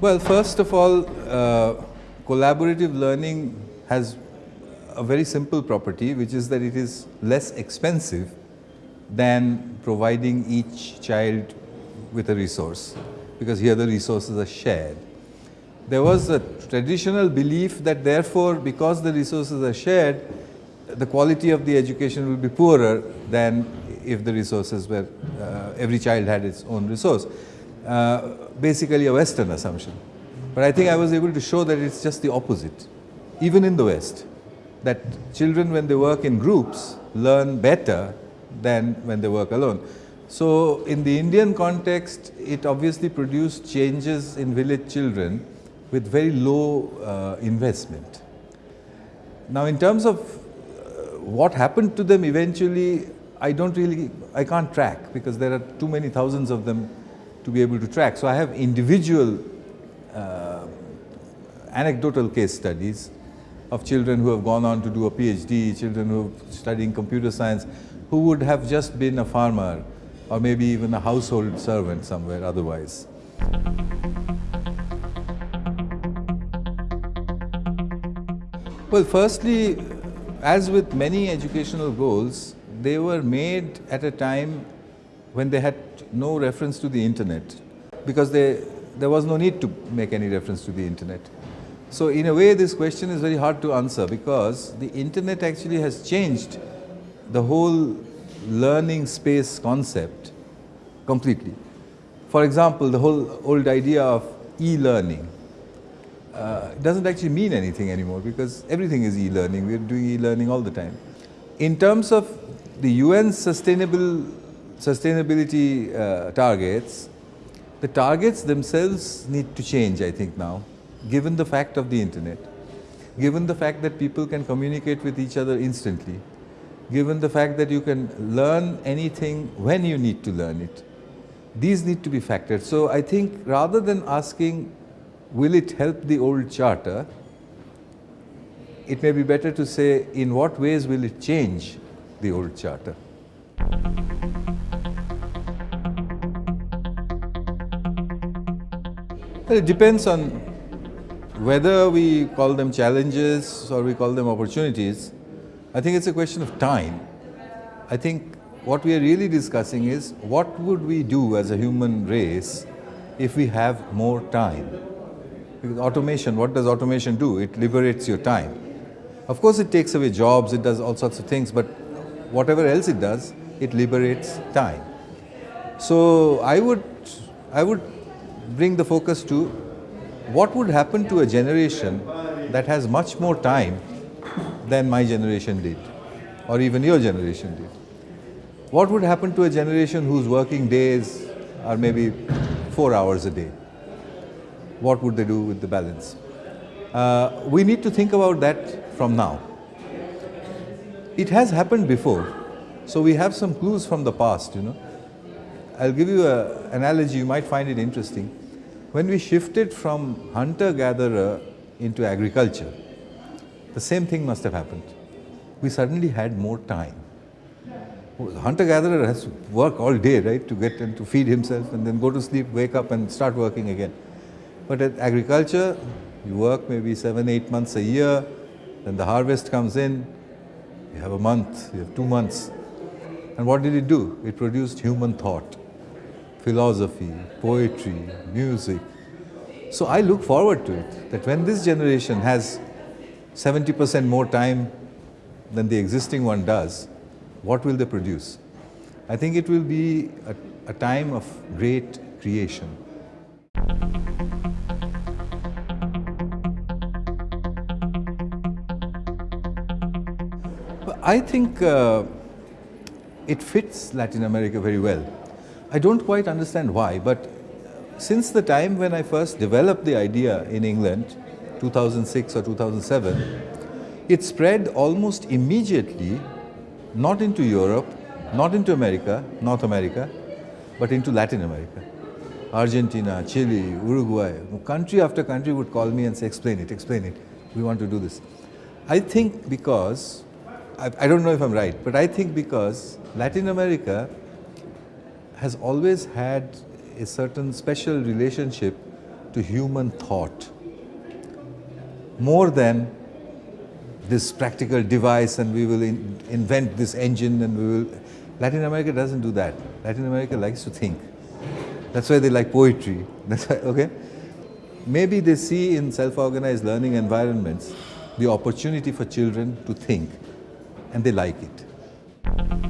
Well, first of all, uh, collaborative learning has a very simple property, which is that it is less expensive than providing each child with a resource, because here the resources are shared. There was a traditional belief that therefore, because the resources are shared, the quality of the education will be poorer than if the resources were, uh, every child had its own resource. Uh, basically a Western assumption. But I think I was able to show that it's just the opposite, even in the West, that children when they work in groups learn better than when they work alone. So in the Indian context, it obviously produced changes in village children with very low uh, investment. Now in terms of uh, what happened to them eventually, I don't really, I can't track because there are too many thousands of them to be able to track. So I have individual uh, anecdotal case studies of children who have gone on to do a PhD, children who are studying computer science, who would have just been a farmer or maybe even a household servant somewhere otherwise. Well, firstly, as with many educational goals, they were made at a time when they had no reference to the internet because they, there was no need to make any reference to the internet. So in a way this question is very hard to answer because the internet actually has changed the whole learning space concept completely. For example, the whole old idea of e-learning uh, doesn't actually mean anything anymore because everything is e-learning. We're doing e-learning all the time. In terms of the UN sustainable sustainability uh, targets, the targets themselves need to change, I think now, given the fact of the internet, given the fact that people can communicate with each other instantly, given the fact that you can learn anything when you need to learn it. These need to be factored. So I think rather than asking will it help the old charter? It may be better to say in what ways will it change the old charter? Well, it depends on whether we call them challenges or we call them opportunities. I think it's a question of time. I think what we are really discussing is what would we do as a human race if we have more time? Because automation, what does automation do? It liberates your time. Of course, it takes away jobs, it does all sorts of things, but whatever else it does, it liberates time. So I would, I would bring the focus to what would happen to a generation that has much more time than my generation did, or even your generation did. What would happen to a generation whose working days are maybe four hours a day? what would they do with the balance? Uh, we need to think about that from now. It has happened before, so we have some clues from the past, you know. I'll give you an analogy, you might find it interesting. When we shifted from hunter-gatherer into agriculture, the same thing must have happened. We suddenly had more time. Hunter-gatherer has to work all day, right, to get and to feed himself and then go to sleep, wake up and start working again. But at agriculture, you work maybe seven, eight months a year, then the harvest comes in, you have a month, you have two months. And what did it do? It produced human thought, philosophy, poetry, music. So I look forward to it, that when this generation has 70% more time than the existing one does, what will they produce? I think it will be a, a time of great creation. I think uh, it fits Latin America very well. I don't quite understand why, but since the time when I first developed the idea in England, 2006 or 2007, it spread almost immediately, not into Europe, not into America, North America, but into Latin America. Argentina, Chile, Uruguay, country after country would call me and say, explain it, explain it, we want to do this. I think because I, I don't know if I'm right, but I think because Latin America has always had a certain special relationship to human thought more than this practical device and we will in, invent this engine and we will. Latin America doesn't do that. Latin America likes to think. That's why they like poetry. That's why, okay? Maybe they see in self-organized learning environments the opportunity for children to think and they like it.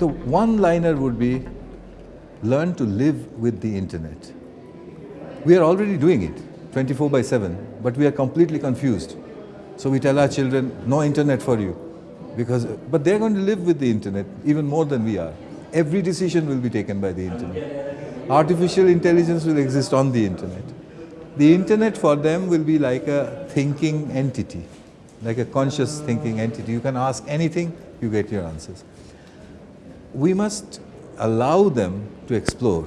The one-liner would be, learn to live with the internet. We are already doing it 24 by 7, but we are completely confused. So we tell our children, no internet for you. Because, but they're going to live with the internet even more than we are. Every decision will be taken by the internet. Artificial intelligence will exist on the internet. The internet for them will be like a thinking entity, like a conscious thinking entity. You can ask anything, you get your answers. We must allow them to explore.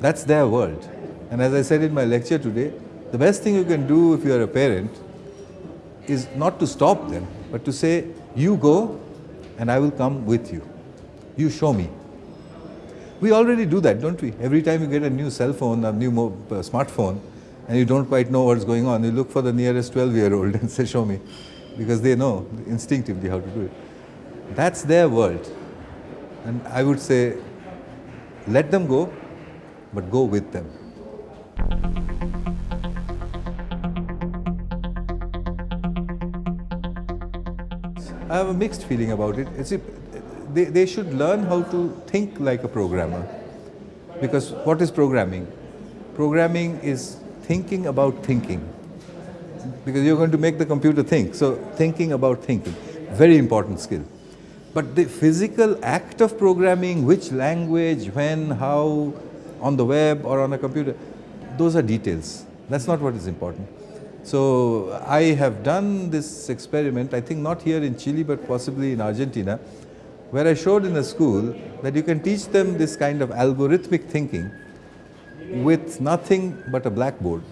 That's their world. And as I said in my lecture today, the best thing you can do if you are a parent is not to stop them, but to say, you go and I will come with you. You show me. We already do that, don't we? Every time you get a new cell phone, a new uh, smartphone, and you don't quite know what's going on, you look for the nearest 12-year-old and say, show me. Because they know instinctively how to do it. That's their world. And I would say, let them go, but go with them. I have a mixed feeling about it. It's, they, they should learn how to think like a programmer. Because what is programming? Programming is thinking about thinking. Because you're going to make the computer think. So thinking about thinking, very important skill. But the physical act of programming, which language, when, how, on the web or on a computer, those are details. That's not what is important. So I have done this experiment, I think not here in Chile, but possibly in Argentina, where I showed in a school that you can teach them this kind of algorithmic thinking with nothing but a blackboard.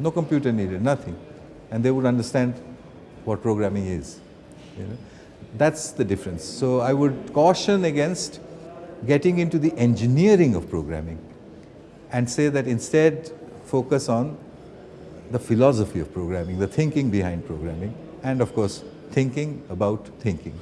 No computer needed, nothing. And they would understand what programming is. You know? That's the difference. So I would caution against getting into the engineering of programming and say that instead focus on the philosophy of programming, the thinking behind programming, and of course, thinking about thinking.